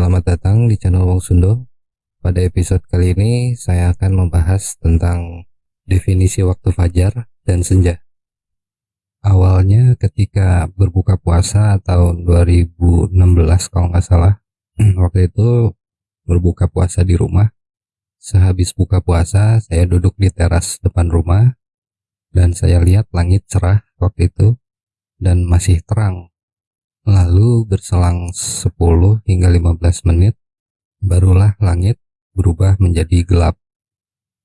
Selamat datang di channel Wong Sundo. Pada episode kali ini saya akan membahas tentang definisi waktu fajar dan senja. Awalnya ketika berbuka puasa tahun 2016 kalau nggak salah, waktu itu berbuka puasa di rumah. Sehabis buka puasa, saya duduk di teras depan rumah dan saya lihat langit cerah waktu itu dan masih terang Lalu berselang 10 hingga 15 menit, barulah langit berubah menjadi gelap.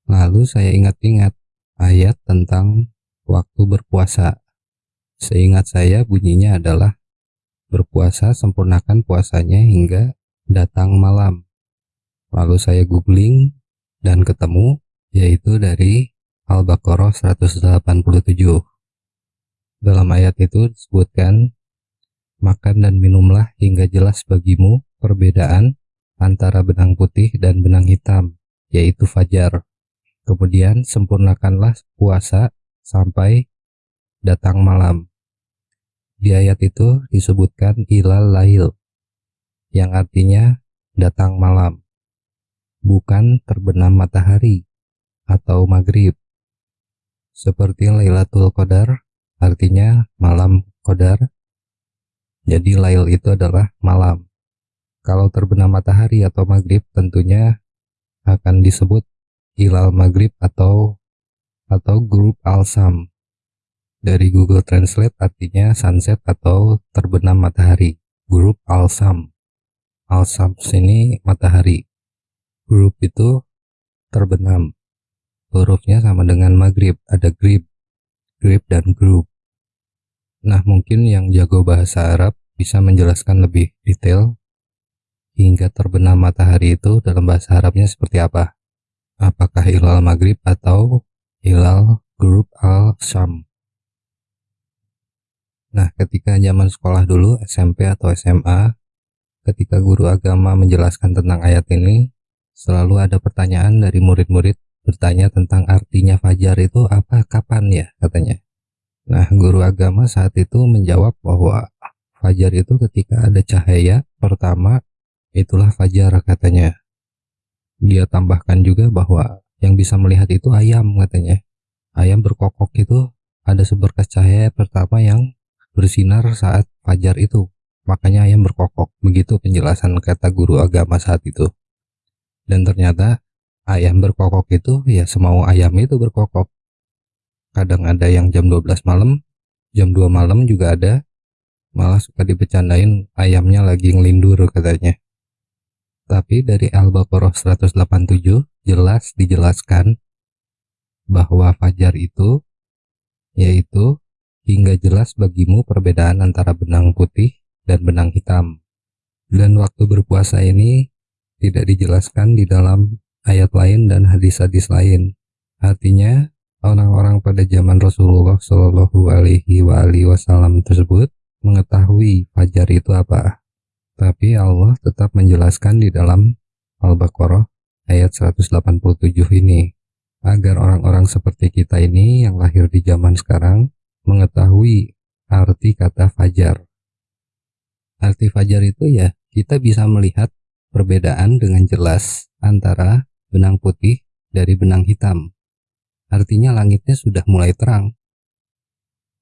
Lalu saya ingat-ingat ayat tentang waktu berpuasa. Seingat saya bunyinya adalah berpuasa sempurnakan puasanya hingga datang malam. Lalu saya googling dan ketemu yaitu dari Al-Baqarah 187. Dalam ayat itu disebutkan Makan dan minumlah hingga jelas bagimu perbedaan antara benang putih dan benang hitam, yaitu fajar. Kemudian sempurnakanlah puasa sampai datang malam. Di ayat itu disebutkan ilal lail, yang artinya datang malam, bukan terbenam matahari atau maghrib. Seperti Lailatul Qadar, artinya malam Qadar, jadi lail itu adalah malam. Kalau terbenam matahari atau maghrib tentunya akan disebut hilal maghrib atau atau grup al-sam. Dari Google Translate artinya sunset atau terbenam matahari. Grup al-sam. Al-sam sini matahari. Grup itu terbenam. Hurufnya sama dengan maghrib, ada grip, grip dan grup. Nah, mungkin yang jago bahasa Arab bisa menjelaskan lebih detail hingga terbenam matahari itu dalam bahasa Arabnya seperti apa? Apakah hilal maghrib atau hilal grup al-syam? Nah, ketika zaman sekolah dulu, SMP atau SMA, ketika guru agama menjelaskan tentang ayat ini, selalu ada pertanyaan dari murid-murid bertanya tentang artinya fajar itu apa, kapan ya, katanya. Nah, guru agama saat itu menjawab bahwa fajar itu ketika ada cahaya pertama, itulah fajar katanya. Dia tambahkan juga bahwa yang bisa melihat itu ayam katanya. Ayam berkokok itu ada seberkas cahaya pertama yang bersinar saat fajar itu. Makanya ayam berkokok. Begitu penjelasan kata guru agama saat itu. Dan ternyata ayam berkokok itu ya semau ayam itu berkokok kadang ada yang jam 12 malam jam 2 malam juga ada. Malah suka dibecandain ayamnya lagi ngelindur katanya. Tapi dari Al-Baqarah 187 jelas dijelaskan bahwa fajar itu yaitu hingga jelas bagimu perbedaan antara benang putih dan benang hitam. Dan waktu berpuasa ini tidak dijelaskan di dalam ayat lain dan hadis-hadis lain. Artinya orang-orang pada zaman Rasulullah Shallallahu Alaihi Wasallam tersebut mengetahui fajar itu apa. Tapi Allah tetap menjelaskan di dalam Al-Baqarah ayat 187 ini agar orang-orang seperti kita ini yang lahir di zaman sekarang mengetahui arti kata fajar. Arti fajar itu ya kita bisa melihat perbedaan dengan jelas antara benang putih dari benang hitam artinya langitnya sudah mulai terang.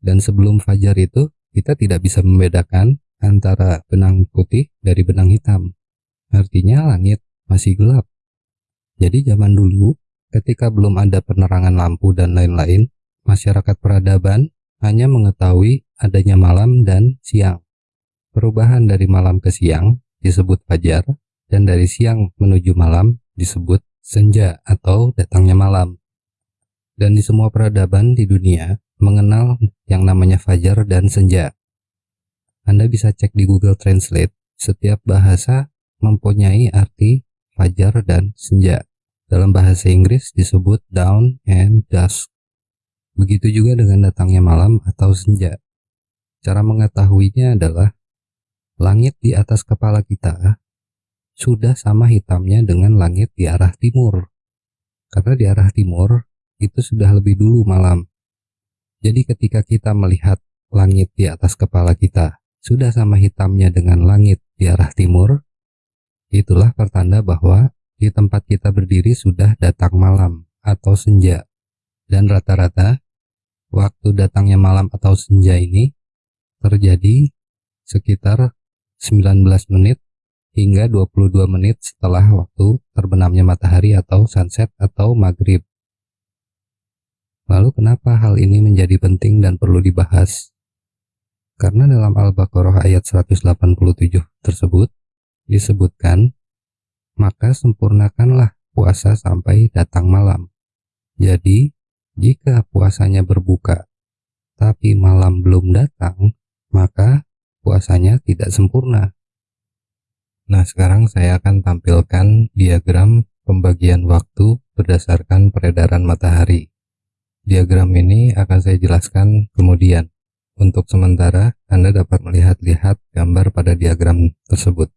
Dan sebelum fajar itu, kita tidak bisa membedakan antara benang putih dari benang hitam. Artinya langit masih gelap. Jadi zaman dulu, ketika belum ada penerangan lampu dan lain-lain, masyarakat peradaban hanya mengetahui adanya malam dan siang. Perubahan dari malam ke siang disebut fajar, dan dari siang menuju malam disebut senja atau datangnya malam dan di semua peradaban di dunia mengenal yang namanya fajar dan senja. Anda bisa cek di Google Translate, setiap bahasa mempunyai arti fajar dan senja. Dalam bahasa Inggris disebut dawn and dusk. Begitu juga dengan datangnya malam atau senja. Cara mengetahuinya adalah langit di atas kepala kita sudah sama hitamnya dengan langit di arah timur. Karena di arah timur itu sudah lebih dulu malam. Jadi ketika kita melihat langit di atas kepala kita sudah sama hitamnya dengan langit di arah timur, itulah pertanda bahwa di tempat kita berdiri sudah datang malam atau senja. Dan rata-rata waktu datangnya malam atau senja ini terjadi sekitar 19 menit hingga 22 menit setelah waktu terbenamnya matahari atau sunset atau maghrib. Lalu kenapa hal ini menjadi penting dan perlu dibahas? Karena dalam Al-Baqarah ayat 187 tersebut disebutkan, maka sempurnakanlah puasa sampai datang malam. Jadi, jika puasanya berbuka, tapi malam belum datang, maka puasanya tidak sempurna. Nah, sekarang saya akan tampilkan diagram pembagian waktu berdasarkan peredaran matahari. Diagram ini akan saya jelaskan kemudian. Untuk sementara, Anda dapat melihat-lihat gambar pada diagram tersebut.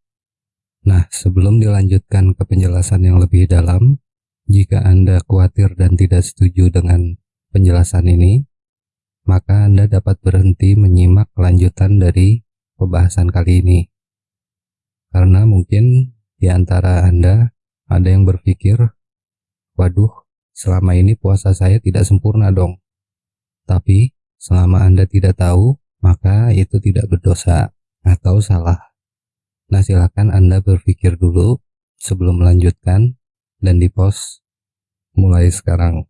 Nah, sebelum dilanjutkan ke penjelasan yang lebih dalam, jika Anda khawatir dan tidak setuju dengan penjelasan ini, maka Anda dapat berhenti menyimak kelanjutan dari pembahasan kali ini. Karena mungkin di antara Anda ada yang berpikir, waduh, selama ini puasa saya tidak sempurna dong. Tapi, Selama Anda tidak tahu, maka itu tidak berdosa atau salah. Nah, silakan Anda berpikir dulu sebelum melanjutkan dan di post mulai sekarang.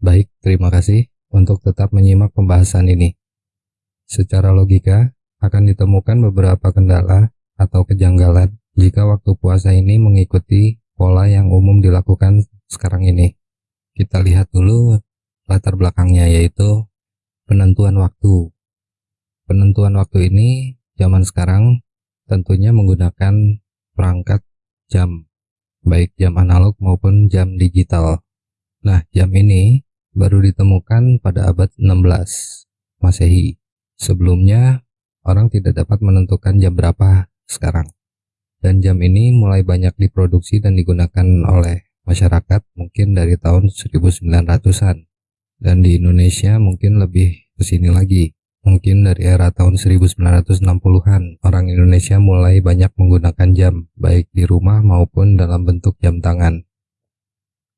Baik, terima kasih untuk tetap menyimak pembahasan ini. Secara logika, akan ditemukan beberapa kendala atau kejanggalan jika waktu puasa ini mengikuti pola yang umum dilakukan sekarang ini kita lihat dulu latar belakangnya yaitu penentuan waktu. Penentuan waktu ini zaman sekarang tentunya menggunakan perangkat jam, baik jam analog maupun jam digital. Nah, jam ini baru ditemukan pada abad 16 Masehi. Sebelumnya, orang tidak dapat menentukan jam berapa sekarang. Dan jam ini mulai banyak diproduksi dan digunakan oleh masyarakat mungkin dari tahun 1900-an dan di Indonesia mungkin lebih ke sini lagi. Mungkin dari era tahun 1960-an orang Indonesia mulai banyak menggunakan jam baik di rumah maupun dalam bentuk jam tangan.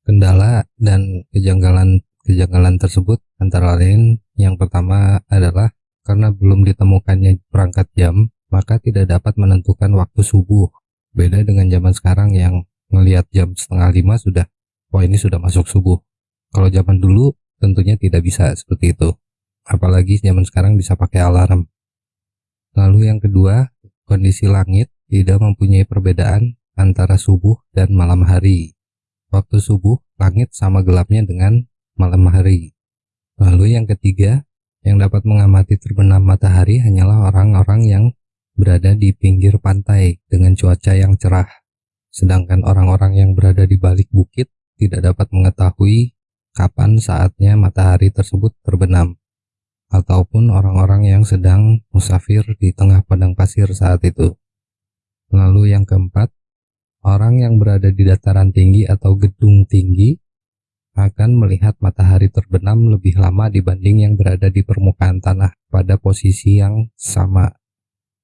Kendala dan kejanggalan kejanggalan tersebut antara lain yang pertama adalah karena belum ditemukannya perangkat jam maka tidak dapat menentukan waktu subuh. Beda dengan zaman sekarang yang melihat jam setengah lima sudah wah ini sudah masuk subuh. Kalau zaman dulu tentunya tidak bisa seperti itu. Apalagi zaman sekarang bisa pakai alarm. Lalu yang kedua kondisi langit tidak mempunyai perbedaan antara subuh dan malam hari. Waktu subuh langit sama gelapnya dengan malam hari. Lalu yang ketiga yang dapat mengamati terbenam matahari hanyalah orang-orang yang berada di pinggir pantai dengan cuaca yang cerah sedangkan orang-orang yang berada di balik bukit tidak dapat mengetahui kapan saatnya matahari tersebut terbenam, ataupun orang-orang yang sedang musafir di tengah padang pasir saat itu. Lalu yang keempat, orang yang berada di dataran tinggi atau gedung tinggi akan melihat matahari terbenam lebih lama dibanding yang berada di permukaan tanah pada posisi yang sama.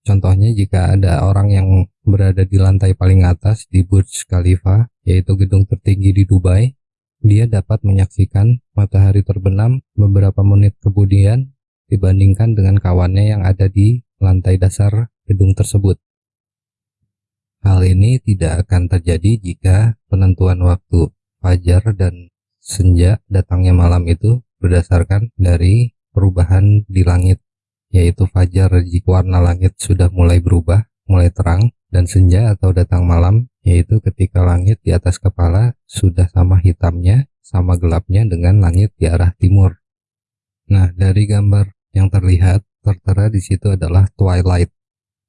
Contohnya jika ada orang yang berada di lantai paling atas di Burj Khalifa, yaitu gedung tertinggi di Dubai, dia dapat menyaksikan matahari terbenam beberapa menit kemudian dibandingkan dengan kawannya yang ada di lantai dasar gedung tersebut. Hal ini tidak akan terjadi jika penentuan waktu fajar dan senja datangnya malam itu berdasarkan dari perubahan di langit yaitu fajar jika warna langit sudah mulai berubah, mulai terang, dan senja atau datang malam, yaitu ketika langit di atas kepala sudah sama hitamnya, sama gelapnya dengan langit di arah timur. Nah, dari gambar yang terlihat, tertera di situ adalah twilight.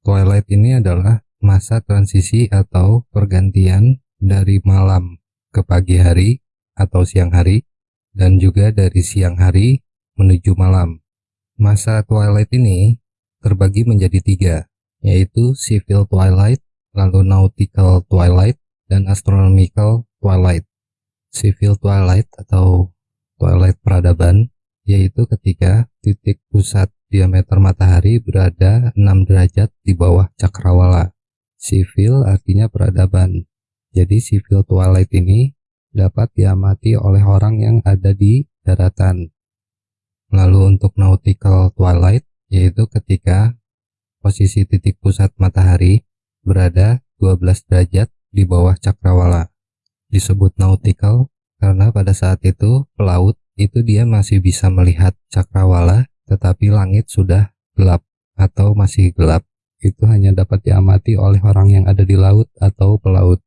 Twilight ini adalah masa transisi atau pergantian dari malam ke pagi hari atau siang hari, dan juga dari siang hari menuju malam. Masa twilight ini terbagi menjadi tiga, yaitu civil twilight, lalu nautical twilight, dan astronomical twilight. Civil twilight atau twilight peradaban yaitu ketika titik pusat diameter matahari berada 6 derajat di bawah cakrawala. Sivil artinya peradaban. Jadi civil twilight ini dapat diamati oleh orang yang ada di daratan. Lalu untuk nautical twilight yaitu ketika posisi titik pusat matahari berada 12 derajat di bawah cakrawala. Disebut nautical karena pada saat itu pelaut itu dia masih bisa melihat cakrawala tetapi langit sudah gelap atau masih gelap itu hanya dapat diamati oleh orang yang ada di laut atau pelaut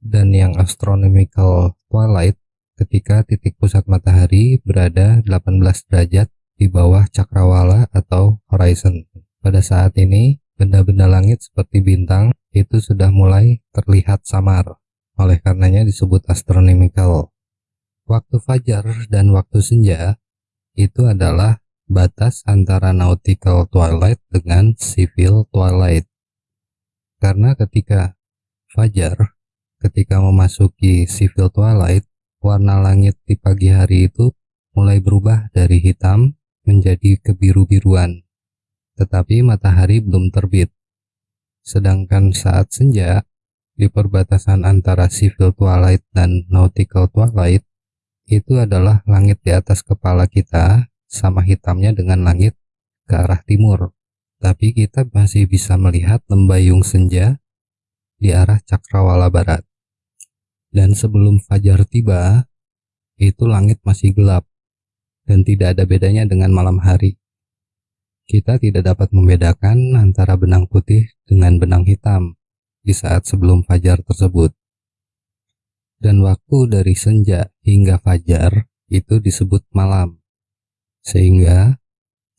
dan yang astronomical twilight ketika titik pusat matahari berada 18 derajat di bawah cakrawala atau horizon. Pada saat ini benda-benda langit seperti bintang itu sudah mulai terlihat samar. Oleh karenanya disebut astronomical. Waktu fajar dan waktu senja itu adalah batas antara nautical twilight dengan civil twilight. Karena ketika fajar, ketika memasuki civil twilight, warna langit di pagi hari itu mulai berubah dari hitam menjadi kebiru-biruan. Tetapi matahari belum terbit. Sedangkan saat senja, di perbatasan antara civil twilight dan nautical twilight, itu adalah langit di atas kepala kita sama hitamnya dengan langit ke arah timur. Tapi kita masih bisa melihat lembayung senja di arah cakrawala barat. Dan sebelum fajar tiba, itu langit masih gelap dan tidak ada bedanya dengan malam hari. Kita tidak dapat membedakan antara benang putih dengan benang hitam di saat sebelum fajar tersebut. Dan waktu dari senja hingga fajar itu disebut malam. Sehingga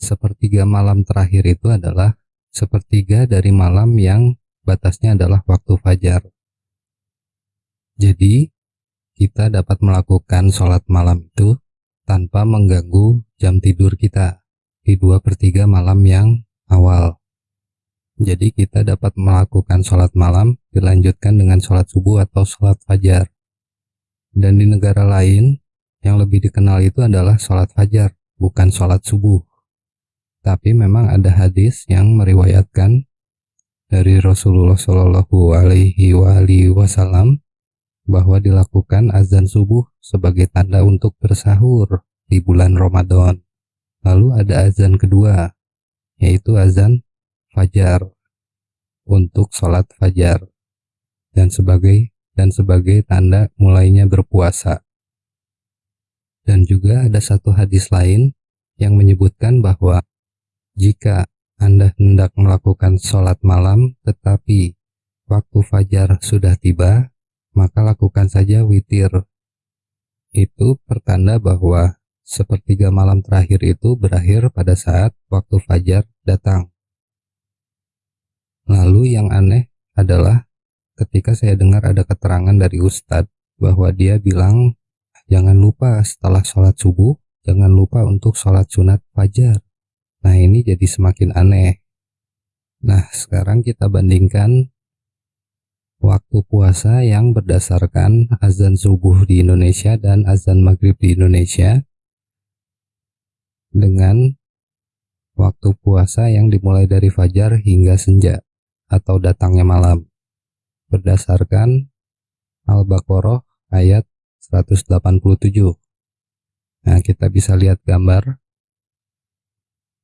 sepertiga malam terakhir itu adalah sepertiga dari malam yang batasnya adalah waktu fajar. Jadi, kita dapat melakukan sholat malam itu tanpa mengganggu jam tidur kita di dua per tiga malam yang awal. Jadi kita dapat melakukan sholat malam dilanjutkan dengan sholat subuh atau sholat fajar. Dan di negara lain yang lebih dikenal itu adalah sholat fajar bukan sholat subuh. Tapi memang ada hadis yang meriwayatkan dari Rasulullah Shallallahu Alaihi Wasallam bahwa dilakukan azan subuh sebagai tanda untuk bersahur di bulan Ramadan. Lalu ada azan kedua, yaitu azan fajar untuk sholat fajar dan sebagai dan sebagai tanda mulainya berpuasa. Dan juga ada satu hadis lain yang menyebutkan bahwa jika Anda hendak melakukan sholat malam tetapi waktu fajar sudah tiba, maka lakukan saja witir. Itu pertanda bahwa sepertiga malam terakhir itu berakhir pada saat waktu fajar datang. Lalu yang aneh adalah ketika saya dengar ada keterangan dari Ustadz bahwa dia bilang Jangan lupa setelah sholat subuh, jangan lupa untuk sholat sunat fajar. Nah ini jadi semakin aneh. Nah sekarang kita bandingkan waktu puasa yang berdasarkan azan subuh di Indonesia dan azan maghrib di Indonesia dengan waktu puasa yang dimulai dari fajar hingga senja atau datangnya malam berdasarkan Al-Baqarah ayat 187. Nah, kita bisa lihat gambar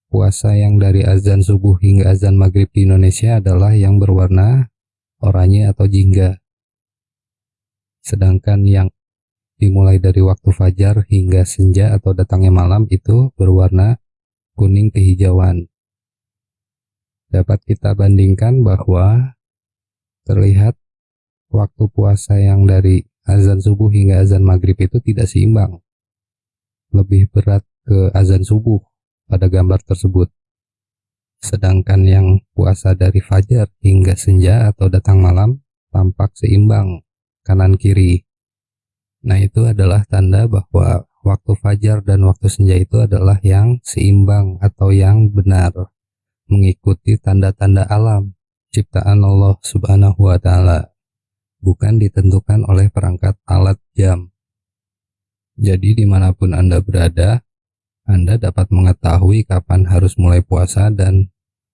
puasa yang dari azan subuh hingga azan maghrib di Indonesia adalah yang berwarna oranye atau jingga. Sedangkan yang dimulai dari waktu fajar hingga senja atau datangnya malam itu berwarna kuning kehijauan. Dapat kita bandingkan bahwa terlihat waktu puasa yang dari azan subuh hingga azan maghrib itu tidak seimbang. Lebih berat ke azan subuh pada gambar tersebut. Sedangkan yang puasa dari fajar hingga senja atau datang malam tampak seimbang kanan kiri. Nah itu adalah tanda bahwa waktu fajar dan waktu senja itu adalah yang seimbang atau yang benar mengikuti tanda-tanda alam ciptaan Allah Subhanahu wa taala bukan ditentukan oleh perangkat alat jam. Jadi di mana pun Anda berada, Anda dapat mengetahui kapan harus mulai puasa dan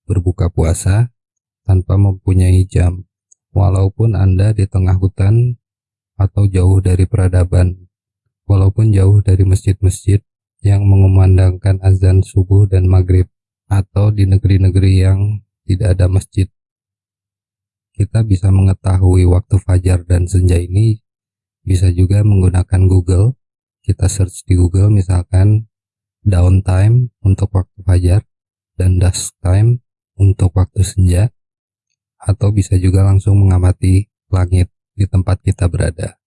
berbuka puasa tanpa mempunyai jam, walaupun Anda di tengah hutan atau jauh dari peradaban, walaupun jauh dari masjid-masjid yang mengumandangkan azan subuh dan maghrib, atau di negeri-negeri yang tidak ada masjid. Kita bisa mengetahui waktu fajar dan senja ini bisa juga menggunakan Google. Kita search di Google misalkan downtime untuk waktu fajar dan dusk time untuk waktu senja atau bisa juga langsung mengamati langit di tempat kita berada.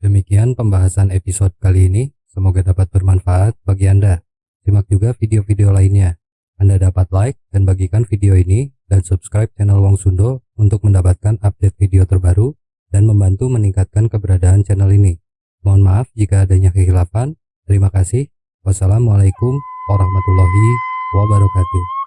Demikian pembahasan episode kali ini, semoga dapat bermanfaat bagi Anda. Simak juga video-video lainnya. Anda dapat like dan bagikan video ini dan subscribe channel Wong Sundo untuk mendapatkan update video terbaru dan membantu meningkatkan keberadaan channel ini. Mohon maaf jika adanya kehilafan. Terima kasih. Wassalamualaikum warahmatullahi wabarakatuh.